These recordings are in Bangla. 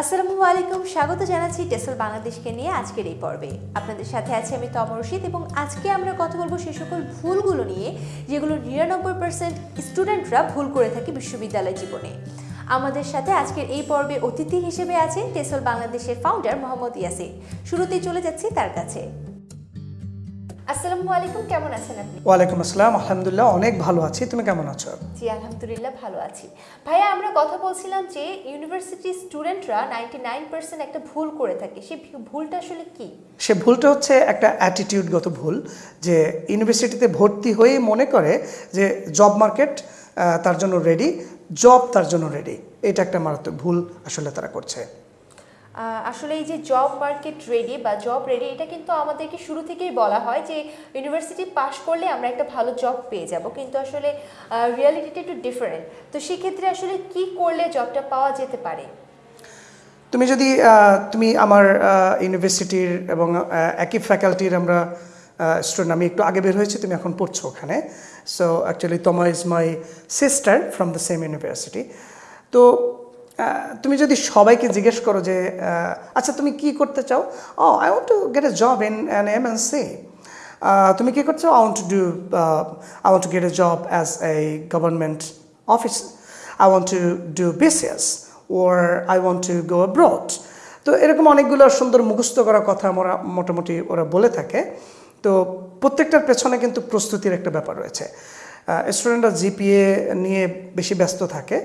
আসসালামু আলাইকুম, স্বাগত জানাচ্ছি টেসল বাংলাদেশকে নিয়ে আজকের এই পর্বে। আপনাদের সাথে আছি আমি তম রশিদ এবং আজকে আমরা কথা বলব সে সকল ভুলগুলো নিয়ে, যেগুলো নিরানব্বই পার্সেন্ট স্টুডেন্টরা ভুল করে থাকে বিশ্ববিদ্যালয় জীবনে। আমাদের সাথে আজকের এই পর্বে অতিথি হিসেবে আছেন টেসল বাংলাদেশের ফাউন্ডার মোহাম্মদ ইয়াসির শুরুতেই চলে যাচ্ছি তার কাছে। আসসালামু আলাইকুম কেমন আছেন আপনি? ওয়ালাইকুম আসসালাম আলহামদুলিল্লাহ অনেক ভালো আছি। তুমি কেমন আছো? জি আলহামদুলিল্লাহ ভালো আছি। ভাইয়া আমরা কথা বলছিলাম যে ইউনিভার্সিটি স্টুডেন্টরা নাইনটি নাইন পার্সেন্ট একটা ভুল করে থাকে। সেই ভুলটা আসলে কি? সে ভুলটা হচ্ছে একটা অ্যাটিটিউডগত ভুল যে ইউনিভার্সিটিতে ভর্তি হয়েই মনে করে যে জব মার্কেট তার জন্য রেডি জব তার জন্য রেডি এটা একটা মারাত্মক ভুল আসলে তারা করছে। আসলে এই যে জব মার্কেট রেডি বা জব রেডি এটা কিন্তু আমাদেরকে শুরু থেকেই বলা হয় যে ইউনিভার্সিটি পাশ করলে আমরা একটা ভালো জব পেয়ে যাব। কিন্তু আসলে রিয়ালিটিটা একটু ডিফারেন্ট তো সেক্ষেত্রে আসলে কি করলে জবটা পাওয়া যেতে পারে? তুমি যদি তুমি আমার ইউনিভার্সিটির এবং একই ফ্যাকাল্টির আমরা স্টুডেন্ট আমি একটু আগে বের হয়েছি, তুমি এখন পড়ছো ওখানে। সো অ্যাকচুয়ালি তোমা is my sister from the same university তো তুমি যদি সবাইকে জিজ্ঞেস করো যে আচ্ছা তুমি কি করতে চাও? ও I want to get a job in an M N C তুমি কী করছ I want to do I want to get a job as a government office I want to do BCS or I want to go abroad তো এরকম অনেকগুলো সুন্দর মুখস্থ করা কথা আমরা মোটামুটি ওরা বলে থাকে। তো প্রত্যেকটার পেছনে কিন্তু প্রস্তুতির একটা ব্যাপার রয়েছে। স্টুডেন্টরা জিপিএ নিয়ে বেশি ব্যস্ত থাকে।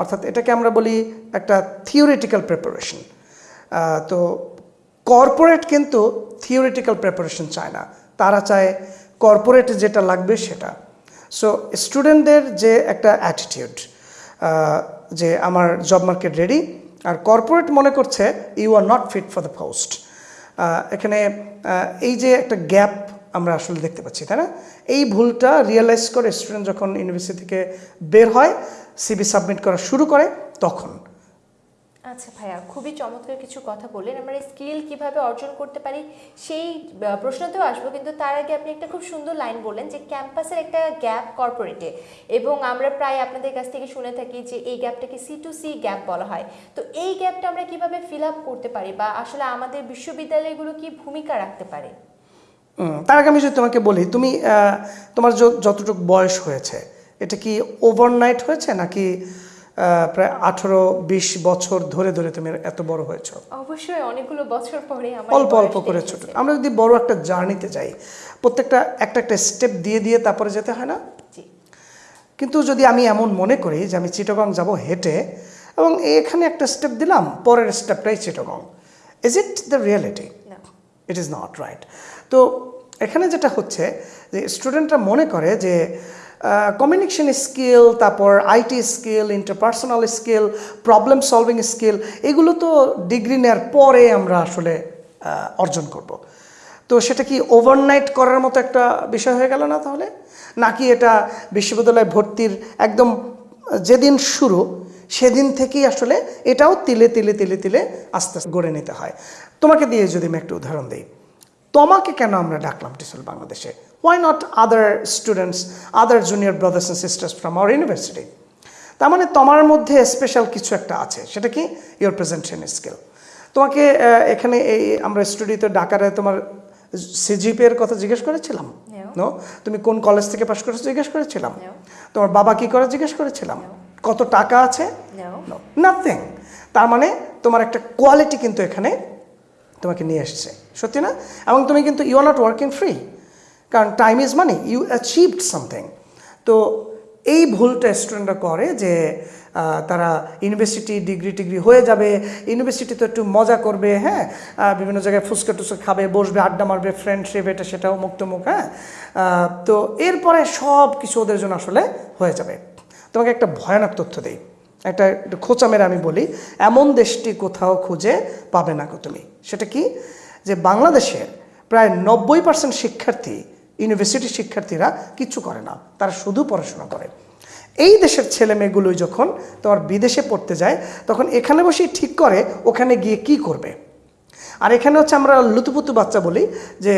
অর্থাৎ এটাকে আমরা বলি একটা থিওরিটিক্যাল প্রিপারেশন তো কর্পোরেট কিন্তু থিওরিটিক্যাল প্রিপারেশন চায় না। তারা চায় কর্পোরেটে যেটা লাগবে সেটা। সো স্টুডেন্টদের যে একটা অ্যাটিটিউড যে আমার জব মার্কেট রেডি আর কর্পোরেট মনে করছে you are not fit for the post এখানে এই যে একটা গ্যাপ আমরা আসলে দেখতে পাচ্ছি, তাই না? এই ভুলটা রিয়েলাইজ করে স্টুডেন্ট যখন ইউনিভার্সিটি থেকে বের হয় সিবি সাবমিট করা শুরু করে, তখন। আচ্ছা ভাইয়া, খুবই চমৎকার কিছু কথা বললেন। আমরা স্কিল কীভাবে অর্জন করতে পারি সেই প্রশ্নতেও আসব, কিন্তু তার আগে আপনি একটা খুব সুন্দর লাইন বললেন যে ক্যাম্পাসের একটা গ্যাপ কর্পোরেটে এবং আমরা প্রায় আপনাদের কাছ থেকে শুনে থাকি যে এই গ্যাপটাকে সি টু সি গ্যাপ বলা হয়। তো এই গ্যাপটা আমরা কীভাবে ফিল আপ করতে পারি বা আসলে আমাদের বিশ্ববিদ্যালয়গুলো কি ভূমিকা রাখতে পারে? তার আগে আমি যদি তোমাকে বলি তুমি তোমার যতটুকু বয়স হয়েছে এটা কি ওভারনাইট হয়েছে নাকি প্রায় আঠেরো বিশ বছর ধরে ধরে তুমি এত বড় হয়েছো? অবশ্যই অনেকগুলো বছর পরে অল্প অল্প করে ছোট। আমরা যদি বড় একটা জার্নিতে যাই প্রত্যেকটা একটা একটা স্টেপ দিয়ে দিয়ে তারপরে যেতে হয় না? কিন্তু যদি আমি এমন মনে করি যে আমি চিটগং যাব হেঁটে এবং এখানে একটা স্টেপ দিলাম পরের স্টেপটাই Chittagong is it the reality it is not right তো এখানে যেটা হচ্ছে যে স্টুডেন্টরা মনে করে যে কমিউনিকেশন স্কিল তারপর IT skill interpersonal skill problem solving skill এগুলো তো ডিগ্রি নেওয়ার পরে আমরা আসলে অর্জন করব। তো সেটা কি ওভারনাইট করার মতো একটা বিষয় হয়ে গেল না তাহলে? নাকি এটা বিশ্ববিদ্যালয়ে ভর্তির একদম যেদিন শুরু, সেদিন থেকেই আসলে এটাও তিলে তিলে তিলে তিলে আস্তে আস্তে গড়ে নিতে হয়। তোমাকে দিয়ে যদি আমি একটা উদাহরণ দিই। তোমাকে কেন আমরা ডাকলাম টিসল বাংলাদেশে? Why not other students other junior brothers and sisters from our university তার মানে তোমার মধ্যে স্পেশাল কিছু একটা আছে সেটা কি? ইউর প্রেজেন্টেশন স্কিল তোমাকে এখানে এই আমরা স্টুডিওতে ডাকারে তোমার সিজিপি এর কথা জিজ্ঞেস করেছিলাম? নো তুমি কোন কলেজ থেকে পাশ করেছ জিজ্ঞেস করেছিলাম? তোমার বাবা কি করে জিজ্ঞেস করেছিলাম? কত টাকা আছে? নাথিং তার মানে তোমার একটা কোয়ালিটি কিন্তু এখানে তোমাকে নিয়ে এসছে। সত্যি না? এবং তুমি কিন্তু you are not working free কারণ time is money you achieved something তো এই ভুলটা স্টুডেন্টরা করে যে তারা ইউনিভার্সিটি ডিগ্রি টিগ্রি হয়ে যাবে ইউনিভার্সিটি তো একটু মজা করবে হ্যাঁ? বিভিন্ন জায়গায় ফুচকা টুচকা খাবে, বসবে, আড্ডা মারবে ফ্রেন্ডশিপ এটা সেটাও মুক্তমুখ হ্যাঁ? তো এরপরে সব কিছু ওদের জন্য আসলে হয়ে যাবে। তোমাকে একটা ভয়ানক তথ্য দিই। একটা একটু খোঁচা মেরে আমি বলি, এমন দেশটি কোথাও খুঁজে পাবে না তুমি। সেটা কি? যে বাংলাদেশের প্রায় নব্বই পার্সেন্ট শিক্ষার্থী ইউনিভার্সিটির শিক্ষার্থীরা কিছু করে না, তারা শুধু পড়াশোনা করে। এই দেশের ছেলে মেয়েগুলোই যখন তোমার বিদেশে পড়তে যায়, তখন এখানে বসেই ঠিক করে ওখানে গিয়ে কি করবে? আর এখানে হচ্ছে আমরা লুতুপুতু বাচ্চা বলি যে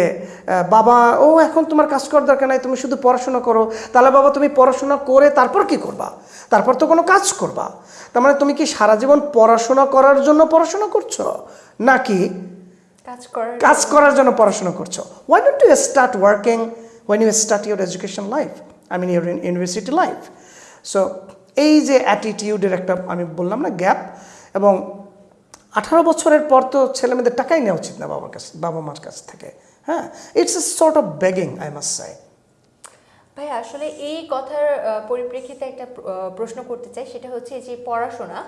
বাবা ও এখন তোমার কাজ করার দরকার নাই তুমি শুধু পড়াশোনা করো। তাহলে বাবা তুমি পড়াশোনা করে তারপর কি করবা? তারপর তো কোনো কাজ করবা। তার মানে তুমি কি সারা জীবন পড়াশোনা করার জন্য পড়াশোনা করছ? নাকি কাজ করার কাজ করার জন্য পড়াশোনা করছ? Why don't you start working when you start your education life I mean your university life so এই যে অ্যাটিটিউডের একটা আমি বললাম না গ্যাপ এবং আঠারো বছরের পর তো ছেলেমেয়েদের টাকাই নেওয়া উচিত না বাবার কাছে বাবা মার কাছ থেকে হ্যাঁ? It's a short of begging I must say ভাই আসলে এই কথার পরিপ্রেক্ষিতে একটা প্রশ্ন করতে চাই। সেটা হচ্ছে যে পড়াশোনা,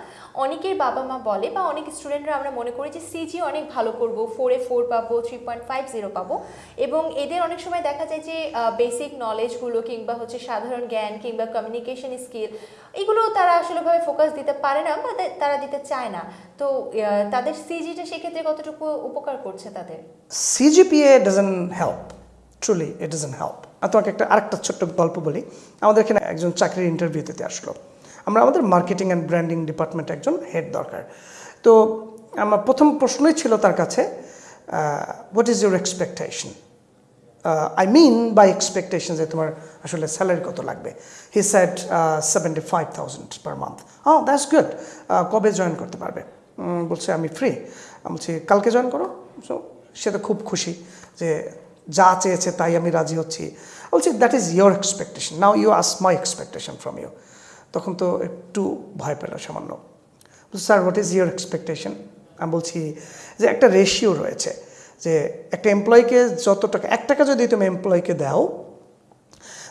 অনেকের বাবা মা বলে বা অনেক স্টুডেন্টরা আমরা মনে করি যে সিজি অনেক ভালো করব ফোরে ফোর পাবো থ্রি পয়েন্ট ফাইভ জিরো পাবো। এবং এদের অনেক সময় দেখা যায় যে বেসিক নলেজগুলো কিংবা হচ্ছে সাধারণ জ্ঞান কিংবা কমিউনিকেশন স্কিল এগুলো তারা আসলেভাবে ফোকাস দিতে পারে না বা তারা দিতে চায় না। তো তাদের সিজিটা সেক্ষেত্রে কতটুকু উপকার করছে তাদের? CGPA doesn't help truly it doesn't help আর তোমাকে একটা আরেকটা ছোট্ট গল্প বলি। আমাদের এখানে একজন চাকরির ইন্টারভিউ দিতে আসলো। আমরা আমাদের মার্কেটিং অ্যান্ড ব্র্যান্ডিং ডিপার্টমেন্টে একজন হেড দরকার। তো আমার প্রথম প্রশ্নই ছিল তার কাছে what is your expectation I mean by expectation যে তোমার আসলে স্যালারি কত লাগবে। He set seventy five thousand per month হ্যাঁ দ্যাটস গুড কবে জয়েন করতে পারবে? বলছে, আমি ফ্রি বলছি, কালকে জয়েন করো। সো সে তো খুব খুশি যে যা চেয়েছে তাই আমি রাজি হচ্ছি। বলছি that is your expectation now you ask my expectation from you তখন তো একটু ভয় পেল সামান্য। Sir what is your expectation আমি বলছি যে একটা রেশিও রয়েছে যে একটা এমপ্লয়িকে যত টাকা এক টাকা যদি তুমি এমপ্লয়িকে দাও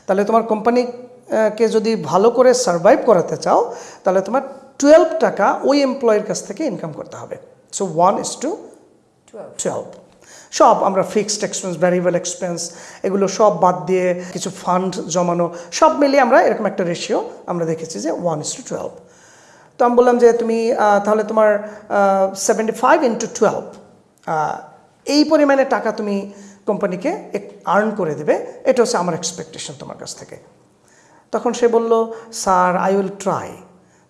তাহলে তোমার কোম্পানিকে যদি ভালো করে সার্ভাইভ করাতে চাও তাহলে তোমার টুয়েলভ টাকা ওই এমপ্লয়ের কাছ থেকে ইনকাম করতে হবে। So one is to twelve twelve সব আমরা ফিক্সড এক্সপেন্স ভ্যারিয়েবল এক্সপেন্স এগুলো সব বাদ দিয়ে কিছু ফান্ড জমানো, সব মিলিয়ে আমরা এরকম একটা রেশিও আমরা দেখেছি যে ওয়ান ইস টু টুয়েলভ তো আমি বললাম যে তুমি তাহলে তোমার সেভেন্টি ফাইভ ইন্টু টুয়েলভ এই পরিমাণে টাকা তুমি কোম্পানিকে আর্ন করে দেবে, এটা হচ্ছে আমার এক্সপেকটেশন তোমার কাছ থেকে। তখন সে বলল স্যার আই উইল ট্রাই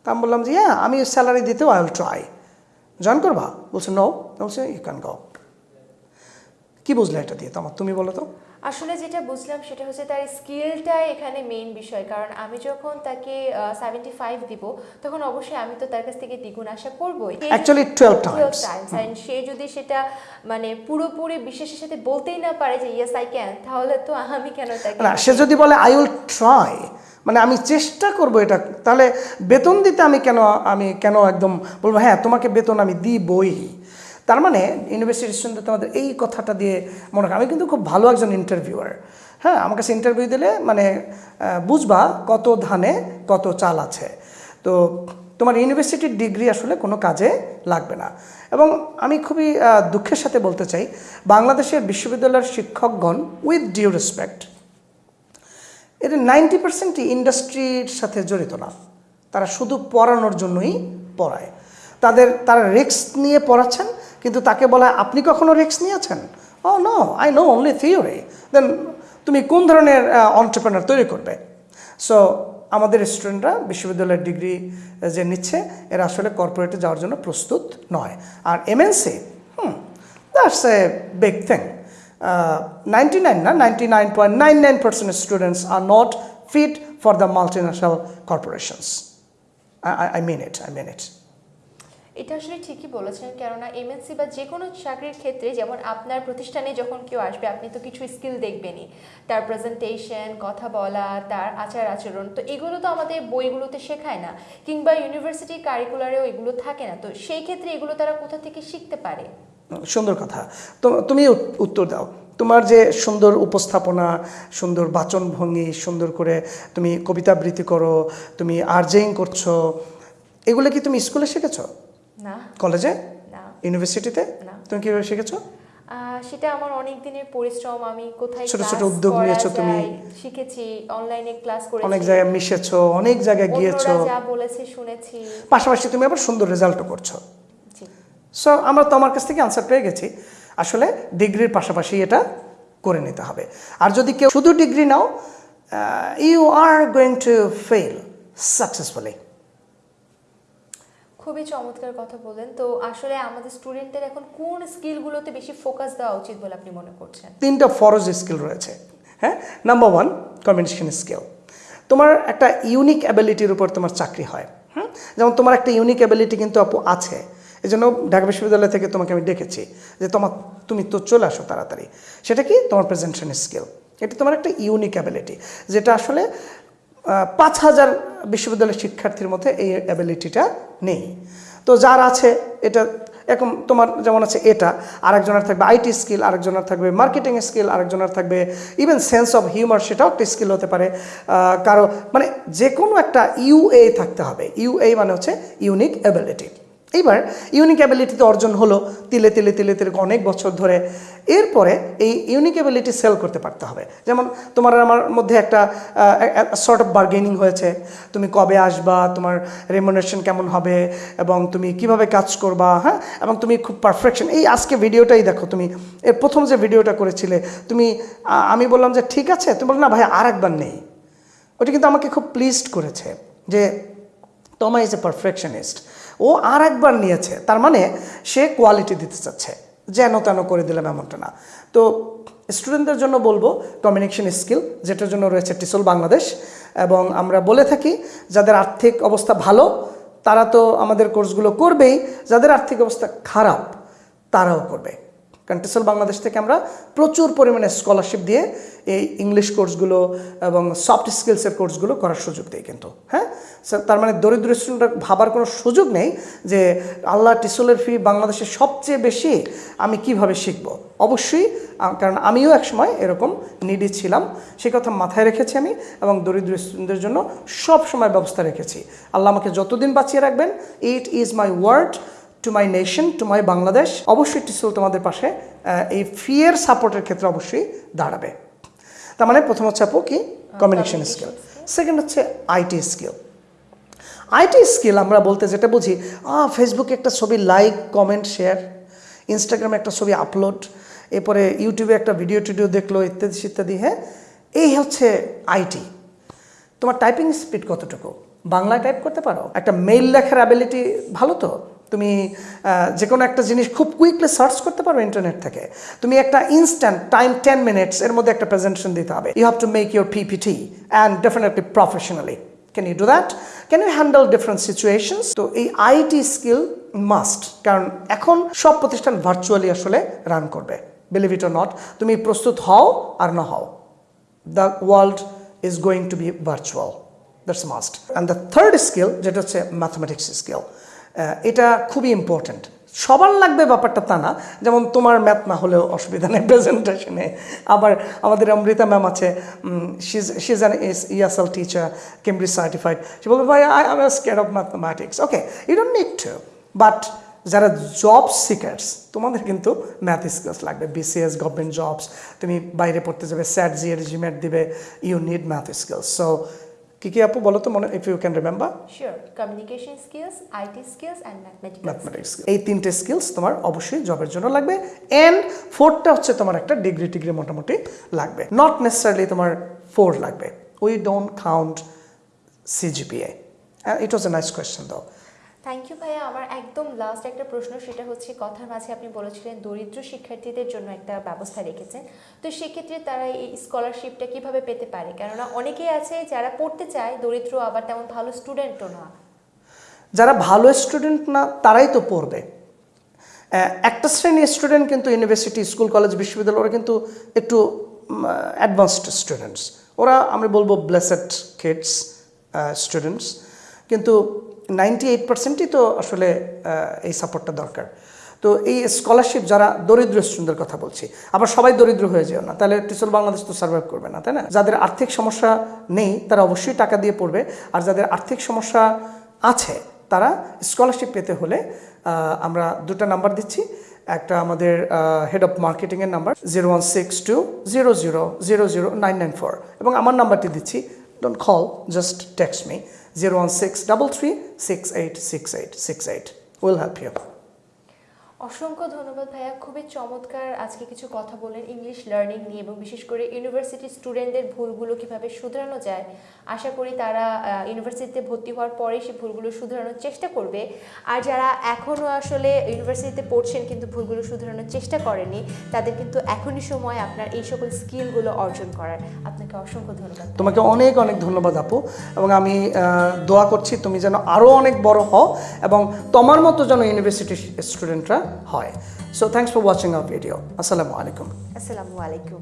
তা আমি বললাম যে হ্যাঁ আমি স্যালারি দিতেও আই উইল ট্রাই জয়েন করবা? বলছে নো বলছে ইউ ক্যান গো কি বুঝলে এটা দিয়ে? তোমার তুমি বলো তো। আসলে যেটা বুঝলাম সেটা হচ্ছে তার স্কিলটাই এখানে মেইন বিষয়। কারণ আমি যখন তাকে সেভেন্টি ফাইভ দিব তখন অবশ্যই আমি তো তার কাছ থেকে দ্বিগুণ আশা করবোই। অ্যাকচুয়ালি টুয়েলভ 12 টাইমস and সে যদি সেটা মানে পুরোপুরি বিশ্বাসের সাথে বলতেই না পারে যে ইয়েস আই ক্যান তাহলে তো আমি কেন তাকে না সে যদি বলে আই উইল ট্রাই মানে আমি চেষ্টা করব এটা তাহলে বেতন দিতে আমি কেন আমি কেন একদম বলব হ্যাঁ তোমাকে বেতন আমি দিবই। তার মানে ইউনিভার্সিটি স্টুডেন্ট তোমাদের এই কথাটা দিয়ে মনে আমি কিন্তু খুব ভালো একজন ইন্টারভিউয়ার হ্যাঁ আমার কাছে ইন্টারভিউ দিলে মানে বুঝবা কত ধানে কত চাল আছে। তো তোমার ইউনিভার্সিটির ডিগ্রি আসলে কোনো কাজে লাগবে না। এবং আমি খুবই দুঃখের সাথে বলতে চাই, বাংলাদেশের বিশ্ববিদ্যালয়ের শিক্ষকগণ উইথ ডিউ রেসপেক্ট এর নাইনটি পার্সেন্টই ইন্ডাস্ট্রির সাথে জড়িত না। তারা শুধু পড়ানোর জন্যই পড়ায়। তাদের, তারা রিস্ক নিয়ে পড়াচ্ছেন কিন্তু তাকে বলা, আপনি কখনো রিক্স নিয়েছেন? ও no I know only theory then তুমি কোন ধরনের অন্টারপ্রেনার তৈরি করবে? সো আমাদের স্টুডেন্টরা বিশ্ববিদ্যালয়ের ডিগ্রি যে নিচ্ছে, এরা আসলে কর্পোরেটে যাওয়ার জন্য প্রস্তুত নয়। আর MNC hmm that's a big thing ninety nine না ninety nine point nine nine percent students are not fit for the multinational corporations I mean it I mean it এটা আসলে ঠিকই বলেছেন, কেননা এমএনসি বা যে কোনো চাকরির ক্ষেত্রে যেমন আপনার প্রতিষ্ঠানে যখন কেউ আসবে, আপনি তো কিছু স্কিল দেখবেনই। তার প্রেজেন্টেশন কথা বলা, তার আচার আচরণ, তো এগুলো তো আমাদের বইগুলোতে শেখায় না। কিংবা ইউনিভার্সিটি কারিকুলারেও এগুলো থাকে না, তো সেই ক্ষেত্রে এগুলো তারা কোথা থেকে শিখতে পারে? সুন্দর কথা। তো তুমি উত্তর দাও। তোমার যে সুন্দর উপস্থাপনা, সুন্দর বাচনভঙ্গি, সুন্দর করে তুমি কবিতা আবৃত্তি করো, তুমি আর্জেইং করছ, এগুলো কি তুমি স্কুলে শিখেছো? না। কলেজে? না। ইউনিভার্সিটিতে না। তুমি কীভাবে শিখেছো? সেটা আমার অনেক দিনের পরিশ্রম আমি কোথায় ছোট ছোট উদ্যোগ নিয়েছো তুমি। শিখেছি অনলাইনে ক্লাস করেছি। অনেক জায়গায় মিশেছো অনেক জায়গায় গিয়েছো। যা বলেছে শুনেছি। পাশাপাশি তুমি আবার সুন্দর রেজাল্টও করছ। সো আমরা তো আমার কাছ থেকে আনসার পেয়ে গেছি। আসলে ডিগ্রির পাশাপাশি এটা করে নিতে হবে। আর যদি কেউ শুধু degree now you are going to fail successfully খুবই চমৎকার কথা বললেন। তো আসলে আমাদের স্টুডেন্টদের এখন কোন স্কিলগুলোতে বেশি ফোকাস দেওয়া উচিত বলে আপনি মনে করছেন? তিনটা ফরজ স্কিল রয়েছে। হ্যাঁ? নাম্বার ওয়ান কমিউনিকেশন স্কিল তোমার একটা ইউনিক অ্যাবিলিটির উপর তোমার চাকরি হয়। হুম? যেমন তোমার একটা ইউনিক অ্যাবিলিটি কিন্তু আপু আছে। এই জন্য ঢাকা বিশ্ববিদ্যালয় থেকে তোমাকে আমি ডেকেছি যে তোমার তুমি তো চলে আসো তাড়াতাড়ি। সেটা কি? তোমার প্রেজেন্টেশন স্কিল এটা তোমার একটা ইউনিক অ্যাবিলিটি যেটা আসলে পাঁচ হাজার বিশ্ববিদ্যালয়ের শিক্ষার্থীর মধ্যে এই অ্যাবিলিটিটা নেই। তো যার আছে, এটা এরকম তোমার যেমন আছে এটা, আরেকজনের থাকবে আইটি স্কিল আরেকজনের থাকবে মার্কেটিং স্কিল আরেকজনের থাকবে ইভেন সেন্স অফ হিউমার সেটাও একটা স্কিল হতে পারে। কারও মানে যে কোনো একটা ইউএ থাকতে হবে। ইউএ মানে হচ্ছে ইউনিক অ্যাবিলিটি এইবার ইউনিক অ্যাবিলিটি তো অর্জন হলো তিলে তিলে তিলে তিলে অনেক বছর ধরে। এরপরে এই ইউনিক অ্যাবিলিটি সেল করতে পারতে হবে। যেমন তোমার আমার মধ্যে একটা সর্ট অফ বার্গেনিং হয়েছে। তুমি কবে আসবা, তোমার রেমুনেশন কেমন হবে, এবং তুমি কীভাবে কাজ করবা হ্যাঁ? এবং তুমি খুব পারফেকশন এই আজকে ভিডিওটাই দেখো তুমি। এর প্রথম যে ভিডিওটা করেছিলে, তুমি আমি বললাম যে, ঠিক আছে। তুমি বলল, না ভাই, আর একবার নেই। ওটা কিন্তু আমাকে খুব প্লিজড করেছে যে তমা ইজ এ পারফেকশনিস্ট ও আর একবার নিয়েছে, তার মানে সে কোয়ালিটি দিতে চাচ্ছে, যেন তেন করে দিলাম এমনটা না। তো স্টুডেন্টদের জন্য বলব কমিউনিকেশন স্কিল যেটার জন্য রয়েছে টিসল বাংলাদেশ, এবং আমরা বলে থাকি যাদের আর্থিক অবস্থা ভালো, তারা তো আমাদের কোর্সগুলো করবেই, যাদের আর্থিক অবস্থা খারাপ, তারাও করবে। কারণ বাংলাদেশ থেকে আমরা প্রচুর পরিমাণে স্কলারশিপ দিয়ে এই ইংলিশ কোর্সগুলো এবং সফট স্কিলসের কোর্সগুলো করার সুযোগ দেয় কিন্তু হ্যাঁ? তার মানে দরিদ্র স্টুডেন্টরা ভাবার কোনো সুযোগ নেই যে আল্লাহ টিসলের ফি বাংলাদেশে সবচেয়ে বেশি আমি কীভাবে শিখব। অবশ্যই কারণ আমিও একসময় এরকম নিডি ছিলাম সেই কথা মাথায় রেখেছি আমি এবং দরিদ্র স্টুডেন্টদের জন্য সব সময় ব্যবস্থা রেখেছি। আল্লাহ আমাকে যতদিন বাঁচিয়ে রাখবেন it is my word to my nation to my Bangladesh অবশ্যই টিসল তোমাদের পাশে এই ফিয়ের সাপোর্টের ক্ষেত্রে অবশ্যই দাঁড়াবে। তার মানে প্রথম হচ্ছে আপু কি? কমিউনিকেশন স্কিল সেকেন্ড হচ্ছে আইটি স্কিল আইটি স্কিল আমরা বলতে যেটা বুঝি ফেসবুকে একটা ছবি লাইক কমেন্ট শেয়ার ইনস্টাগ্রামে একটা ছবি আপলোড এরপরে ইউটিউবে একটা ভিডিও টিডিও দেখল ইত্যাদি ইত্যাদি হ্যাঁ? এই হচ্ছে আইটি তোমার টাইপিং স্পিড কতটুকু? বাংলায় টাইপ করতে পারো? একটা মেইল লেখার অ্যাবিলিটি ভালো তো? তুমি যে কোনো একটা জিনিস খুব কুইকলি সার্চ করতে পারো ইন্টারনেট থেকে। তুমি একটা ইনস্ট্যান্ট টাইম টেন মিনিটস এর মধ্যে একটা প্রেজেন্টেশন দিতে হবে। You have to make your PPT and definitely professionally can you do that can you handle different situations তো এই আইটি স্কিল মাস্ট কারণ এখন সব প্রতিষ্ঠান ভার্চুয়ালি আসলে রান করবে। বিলিভ ইট অর নট তুমি প্রস্তুত হও আর না হও। The world is going to be virtual that's must and the third skill, যেটা হচ্ছে ম্যাথমেটিক্স স্কিল এটা খুবই ইম্পর্ট্যান্ট সবার লাগবে ব্যাপারটা তা না, যেমন তোমার ম্যাথ না হলেও অসুবিধা নেই প্রেজেন্টেশনে আবার আমাদের অমৃতা ম্যাম আছে she's an is ESL teacher Cambridge certified সে বলবে, ভাই I I scared of mathematics okay you need to but যারা জব সিকার্স তোমাদের কিন্তু ম্যাথ স্কিলস লাগবে। বিসিএস গভর্নমেন্ট জবস তুমি বাইরে পড়তে যাবে স্যাট জিএর জিমেট দিবে you need math skills so কী কি আপু বলো তো মনে if you can remember sure communication skills IT skills and mathematical mathematics এই তিনটে স্কিলস তোমার অবশ্যই জবের জন্য লাগবে। এন্ড ফোরটা হচ্ছে তোমার একটা ডিগ্রি টিগ্রি মোটামুটি লাগবে। নট নেসেসারিলি তোমার ফোর লাগবে। We don't count CGPA it was a nice question though thank you ভাইয়া। আমার একদম লাস্ট একটা প্রশ্ন, সেটা হচ্ছে কথার মাঝে আপনি বলেছিলেন দরিদ্র শিক্ষার্থীদের জন্য একটা ব্যবস্থা রেখেছেন। তো সেক্ষেত্রে তারা এই স্কলারশিপটা কীভাবে পেতে পারে? কেননা অনেকেই আছে যারা পড়তে চায়, দরিদ্র আবার তেমন ভালো স্টুডেন্টও না। যারা ভালো স্টুডেন্ট না, তারাই তো পড়বে। একটা শ্রেণির স্টুডেন্ট কিন্তু ইউনিভার্সিটি স্কুল কলেজ বিশ্ববিদ্যালয়, ওরা কিন্তু একটু অ্যাডভান্সড স্টুডেন্টস ওরা আমি বলব ব্লেসেড কিডস স্টুডেন্টস কিন্তু নাইনটি এইট পার্সেন্টই তো আসলে এই সাপোর্টটা দরকার। তো এই স্কলারশিপ যারা দরিদ্র স্টুডেন্টদের কথা বলছি, আবার সবাই দরিদ্র হয়ে যেও না। তাহলে টিচল বাংলাদেশ তো সার্ভাইভ করবে না, তাই না? যাদের আর্থিক সমস্যা নেই, তারা অবশ্যই টাকা দিয়ে পড়বে। আর যাদের আর্থিক সমস্যা আছে, তারা স্কলারশিপ পেতে হলে আমরা দুটো নাম্বার দিচ্ছি। একটা আমাদের হেড অফ মার্কেটিংয়ের number zero one six two zero zero zero zero nine nine four এবং আমার নাম্বারটি দিচ্ছি don't call just text me zero one six double অসংখ্য ধন্যবাদ ভাইয়া। খুবই চমৎকার আজকে কিছু কথা বলেন ইংলিশ লার্নিং নিয়ে এবং বিশেষ করে ইউনিভার্সিটি স্টুডেন্টদের ভুলগুলো কীভাবে শুধরানো যায়। আশা করি তারা ইউনিভার্সিটিতে ভর্তি হওয়ার পরে সেই ভুলগুলো শুধরানোর চেষ্টা করবে। আর যারা এখনও আসলে ইউনিভার্সিটিতে পড়ছেন কিন্তু ভুলগুলো শুধরানোর চেষ্টা করেনি তাদের কিন্তু এখনই সময় আপনার এই সকল স্কিলগুলো অর্জন করার। আপনাকে অসংখ্য ধন্যবাদ। তোমাকে অনেক অনেক ধন্যবাদ আপু। এবং আমি দোয়া করছি তুমি যেন আরও অনেক বড় হও এবং তোমার মতো যেন ইউনিভার্সিটি স্টুডেন্টরা হয় so thanks for watching our video. Assalamu alaikum assalamu alaikum